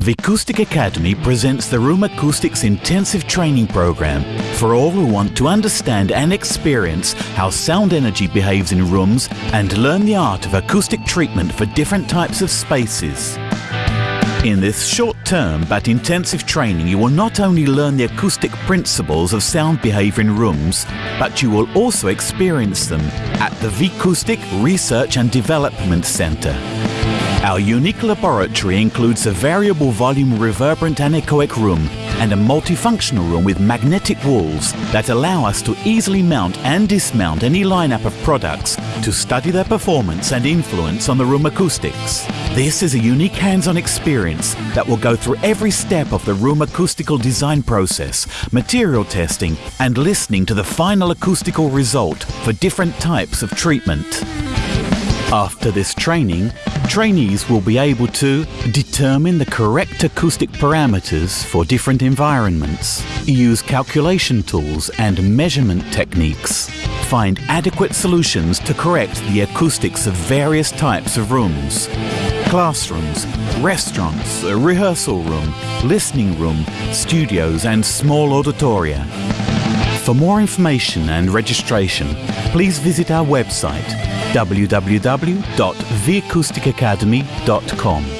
The Acoustic Academy presents the Room Acoustics Intensive Training Program for all who want to understand and experience how sound energy behaves in rooms and learn the art of acoustic treatment for different types of spaces. In this short-term but intensive training you will not only learn the acoustic principles of sound behavior in rooms, but you will also experience them at the Vicoustic Research and Development Centre. Our unique laboratory includes a variable volume reverberant anechoic room and a multifunctional room with magnetic walls that allow us to easily mount and dismount any lineup of products to study their performance and influence on the room acoustics. This is a unique hands-on experience that will go through every step of the room acoustical design process, material testing and listening to the final acoustical result for different types of treatment. After this training, trainees will be able to determine the correct acoustic parameters for different environments, use calculation tools and measurement techniques, find adequate solutions to correct the acoustics of various types of rooms, classrooms, restaurants, a rehearsal room, listening room, studios and small auditoria. For more information and registration, please visit our website www.theacousticacademy.com.